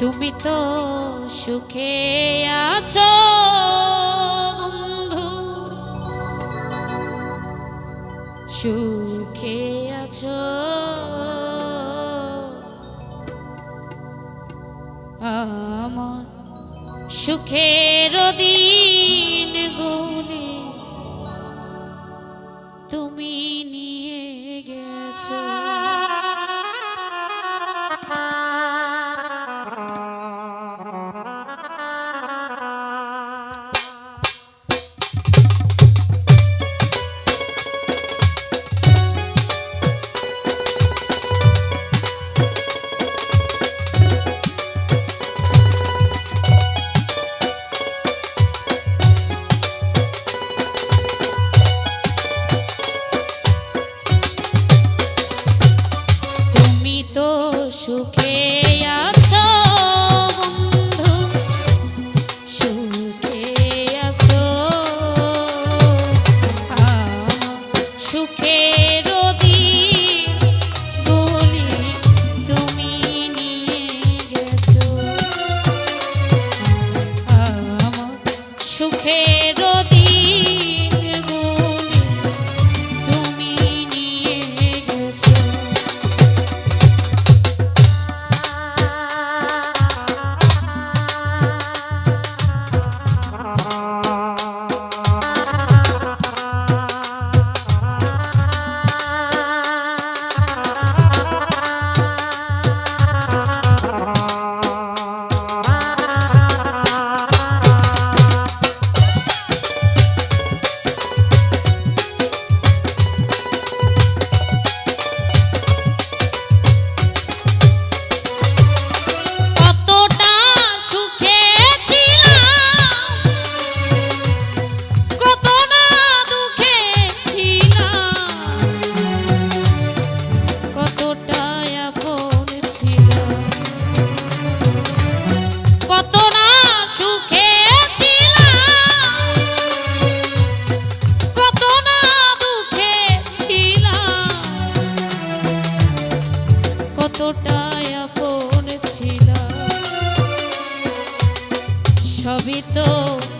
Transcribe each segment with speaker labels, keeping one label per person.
Speaker 1: তুমি তো সুখে আছো বন্ধু। সুখে আছো। আমার সুখের দিন গুলি তুমি নিয়ে গেছো। hábito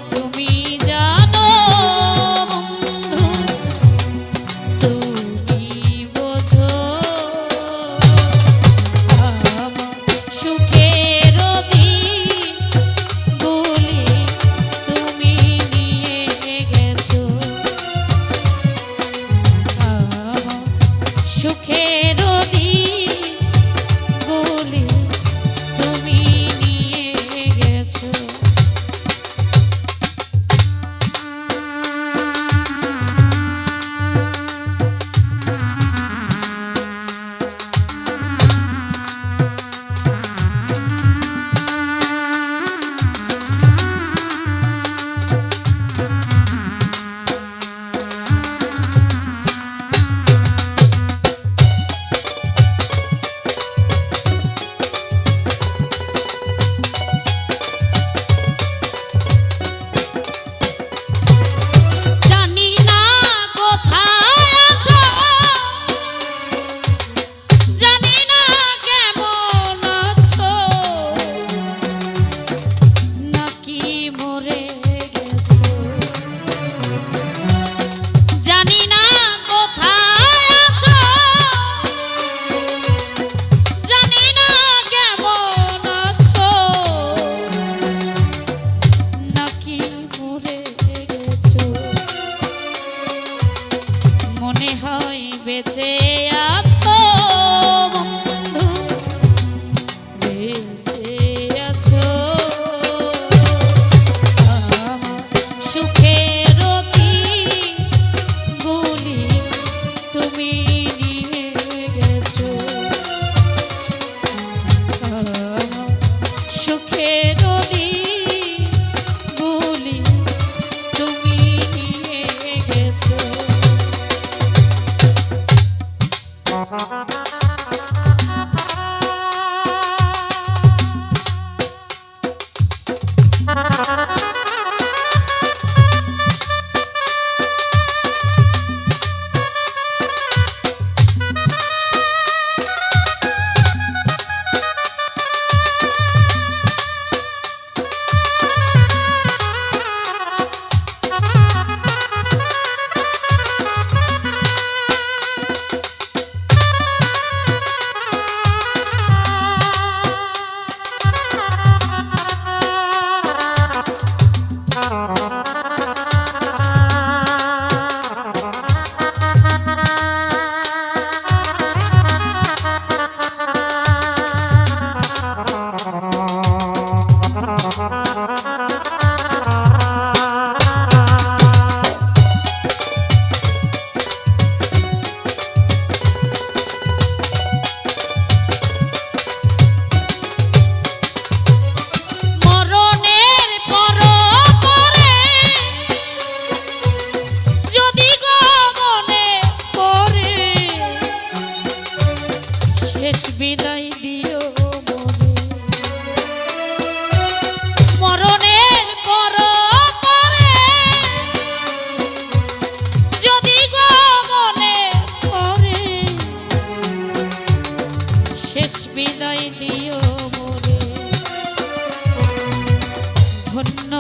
Speaker 1: ধন্য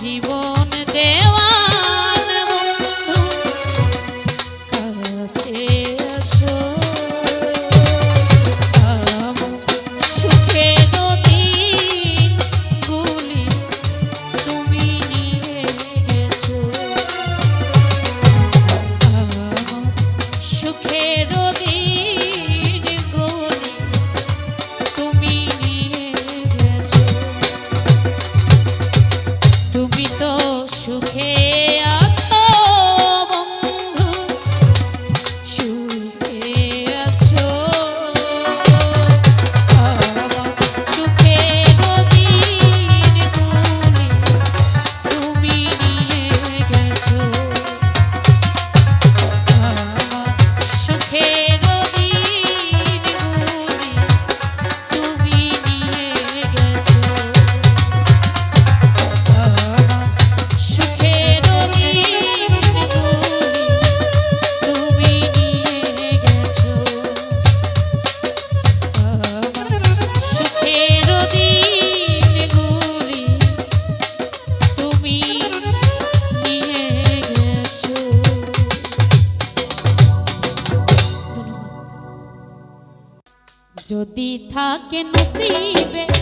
Speaker 1: জীবন। दी था के नसीबे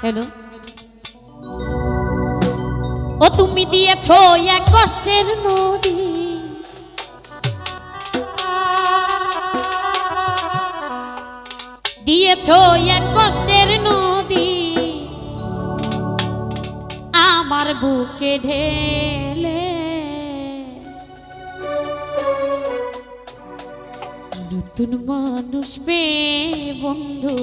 Speaker 1: হ্যালো। ও তুমি দিয়েছ এক কষ্টের নদী। দিয়েছ এক কষ্টের নদী। আমার বুকে ঢেলে। নতুন মানুষ বে বন্ধু।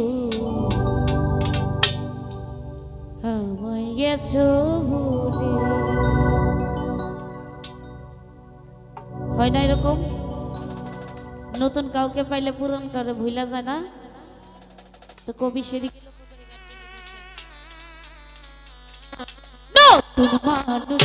Speaker 1: গেছো ভুলে। হয় না এরকম? নতুন কাউকে পাইলে পূরণ করে ভুলা যায় না? তো কবি সেদিকে নতুন মানুষ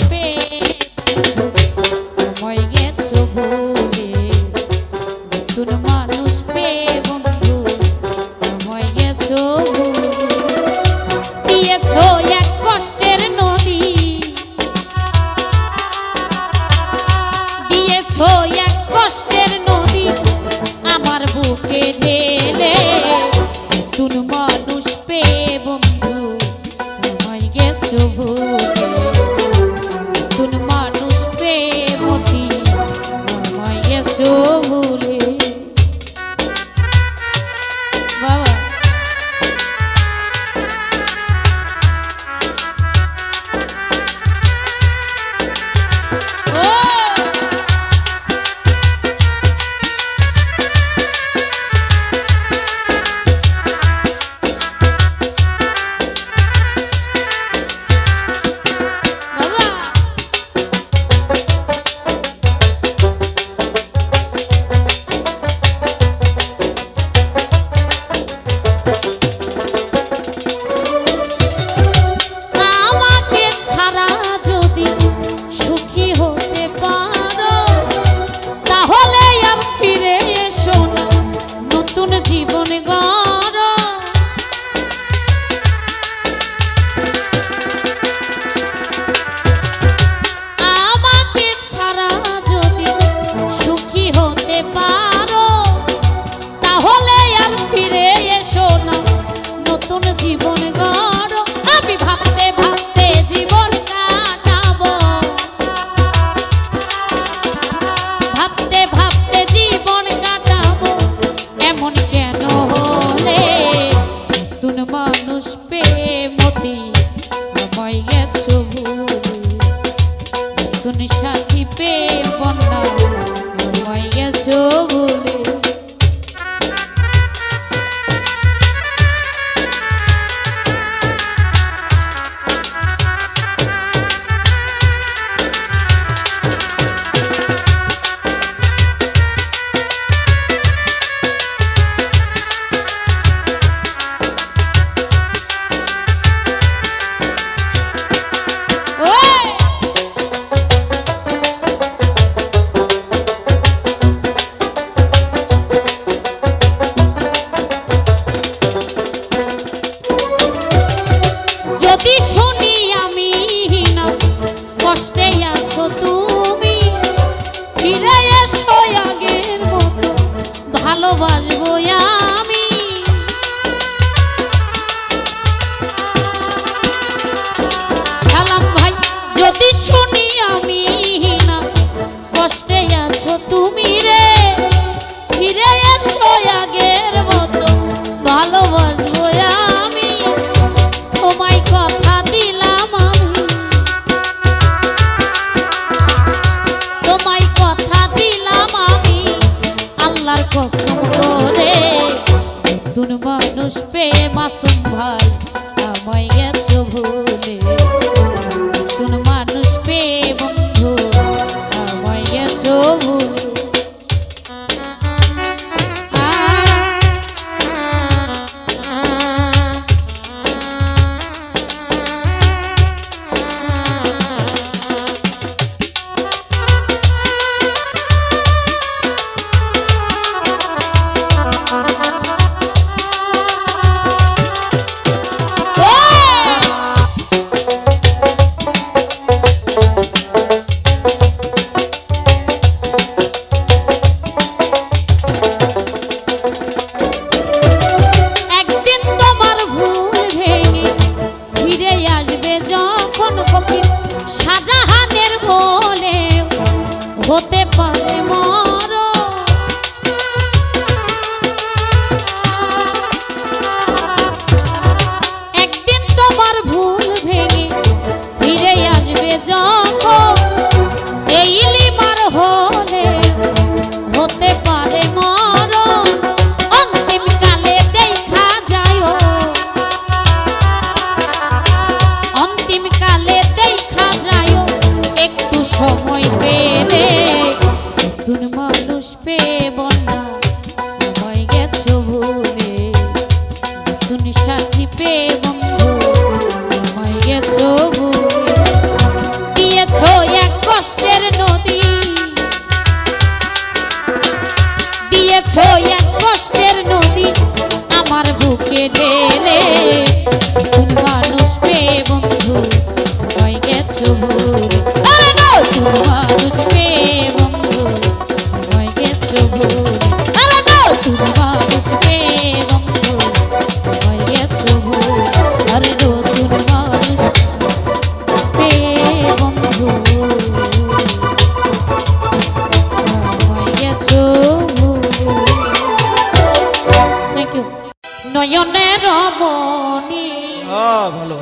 Speaker 1: নয়নের রমণী
Speaker 2: ভালো ভালো।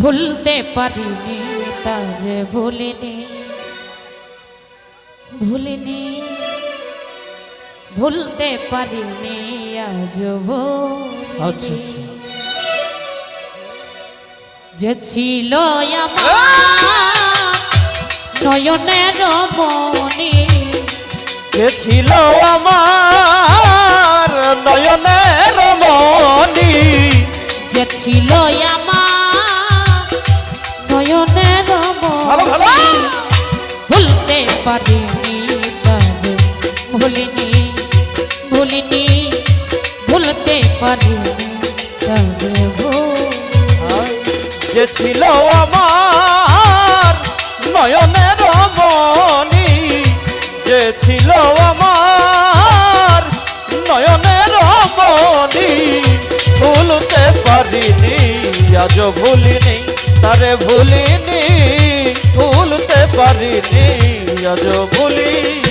Speaker 1: ভুলতে পারিনি তারে ভুলিনি। ভুলতে পারিনি আজ ভুলিনি যে ছিল নয়নের মনি।
Speaker 2: কে ছিল আমার নয়নের মনি।
Speaker 1: যে ছিল আমার নয়নের। মনি। ভুলতে পারিনি ভুলিনি ভুলিনি।
Speaker 2: যে ছিল আমার নয়নের মনি যে ছিল আমার নয়নের মনি ভুলতে পারিনি আজ ভুলিনি, তারে ভুলিনি, ভুলতে পারিনি আজ ভুলিনি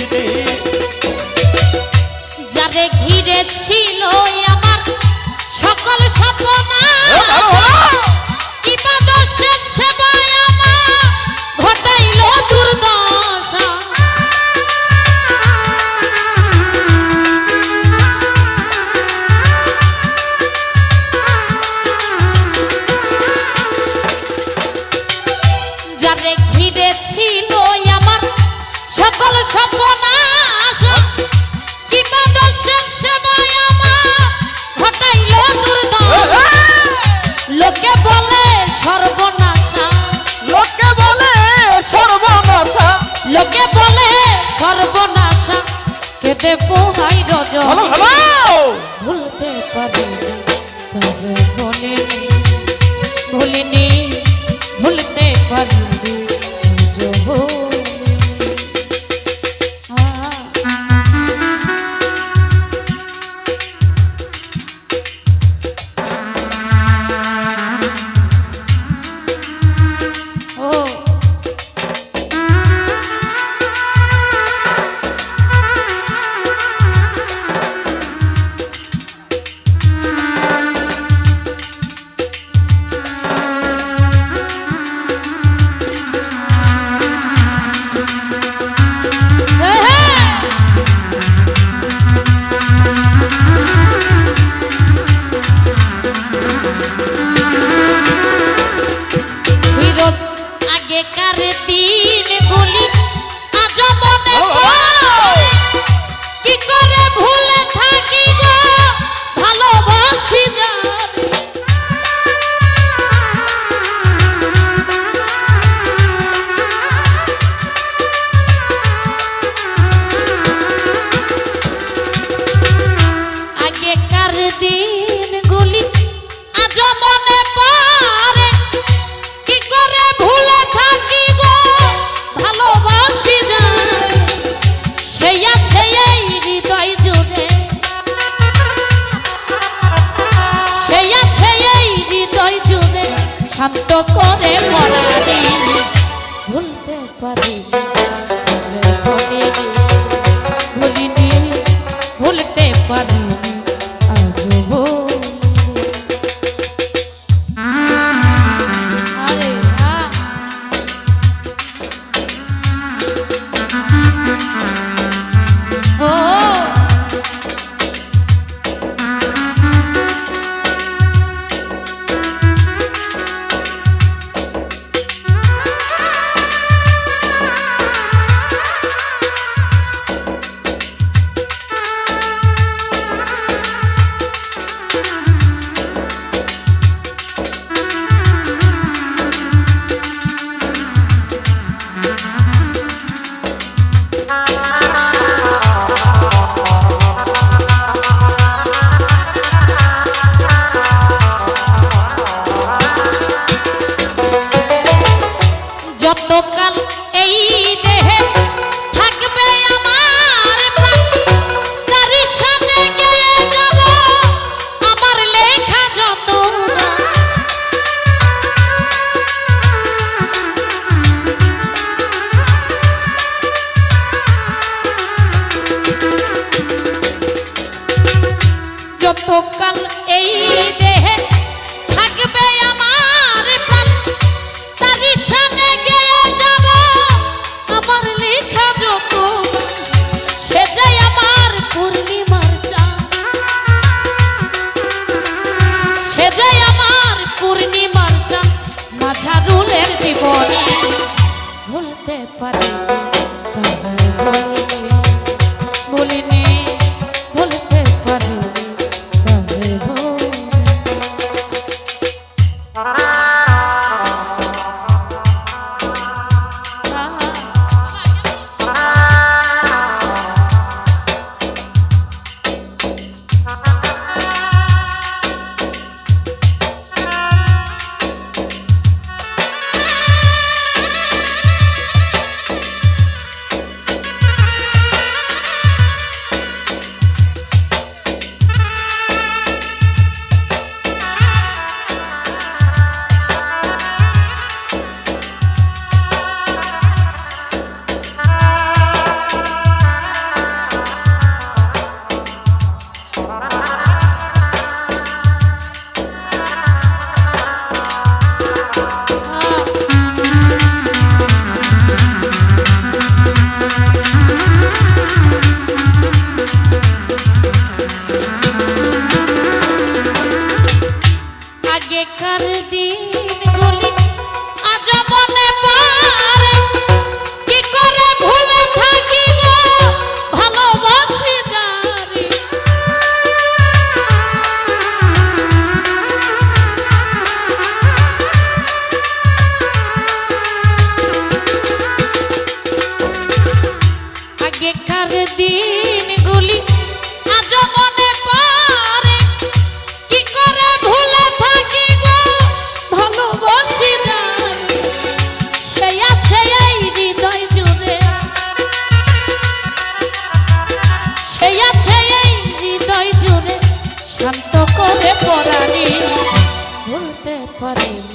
Speaker 1: সর্বনাশা।
Speaker 2: লোকে বলে সর্বনাশা।
Speaker 1: লোকে বলে সর্বনাশা। কেটে পোহাই রজ। ভুলতে পারি তবে বলিনি ভুলিনি ভুলতে পারিনি para ভুলতে পারিনি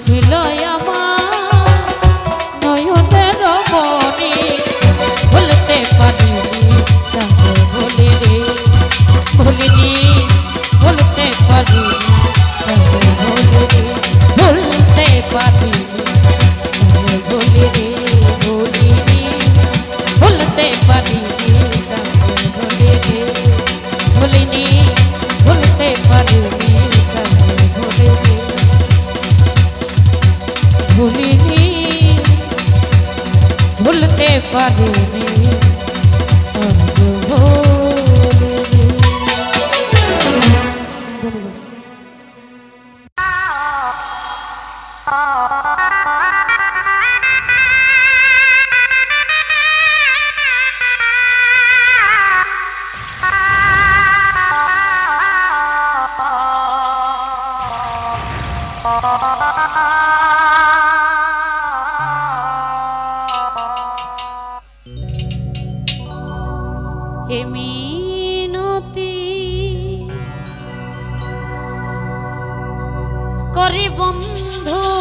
Speaker 1: ছিল করে বন্ধু।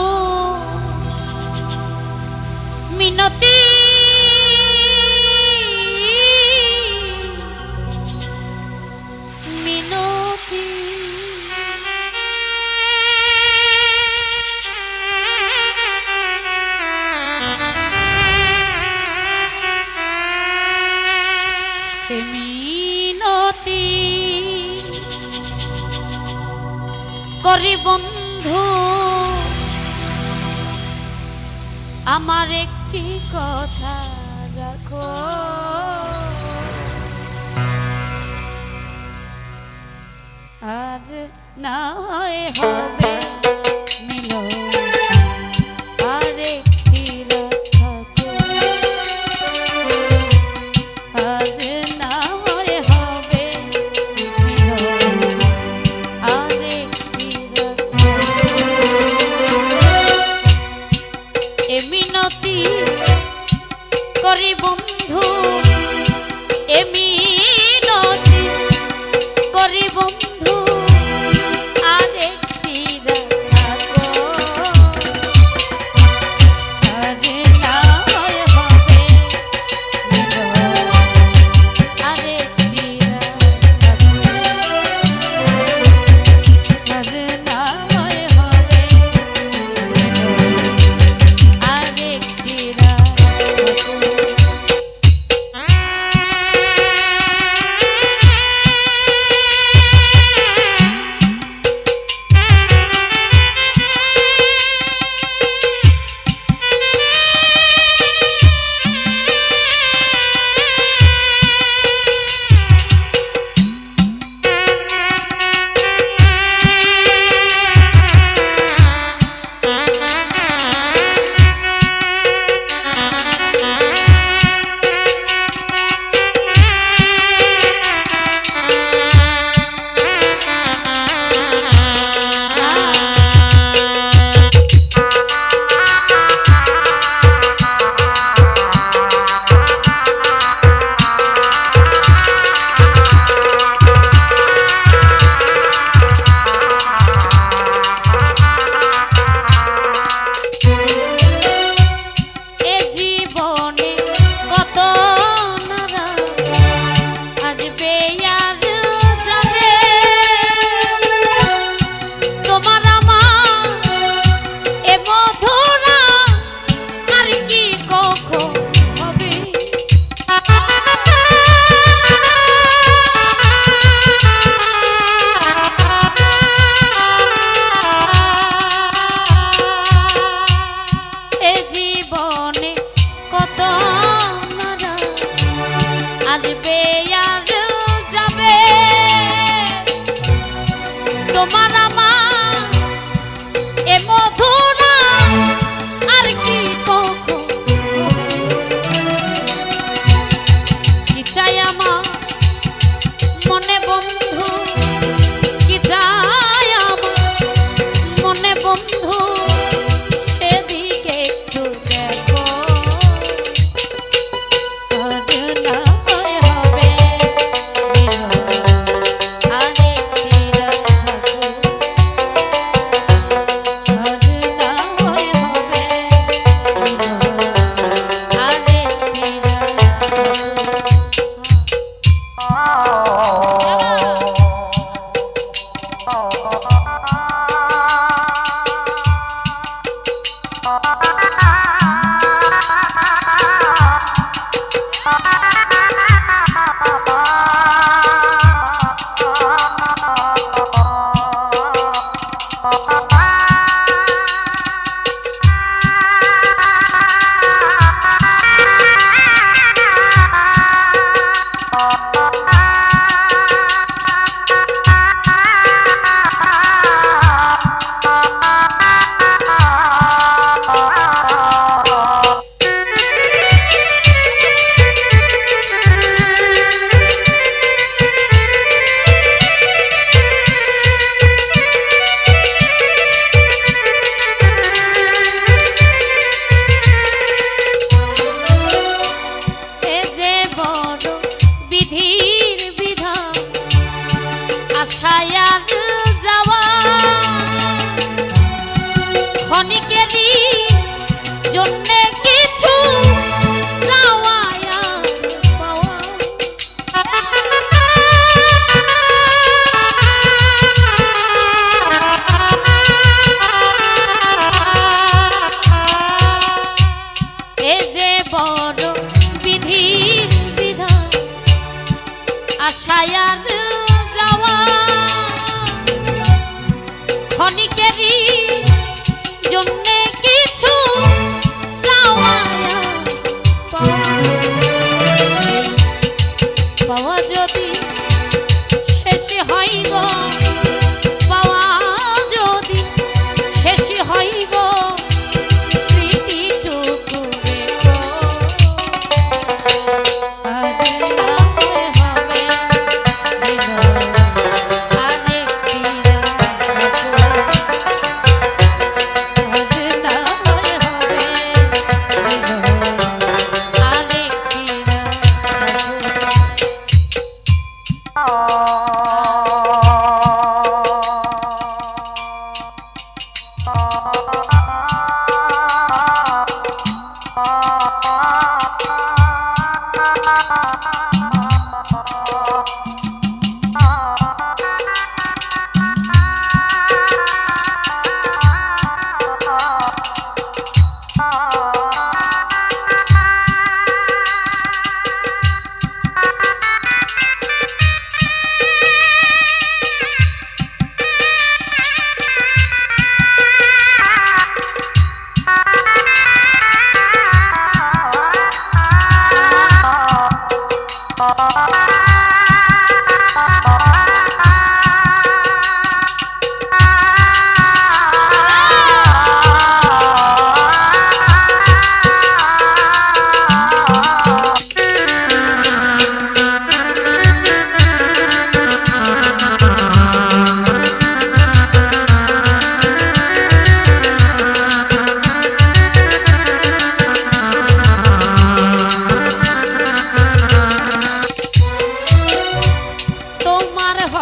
Speaker 1: আমার একটি কথা রাখো। আর না হয় কোথায় আর যাওয়া। ক্ষণিকেরই জন্যে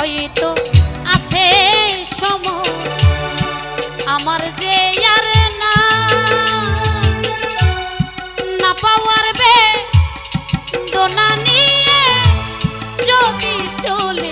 Speaker 1: হয়তো আছে সম। আমার যে আর না না পাওয়ার বে দোনা নিয়ে যদি চলে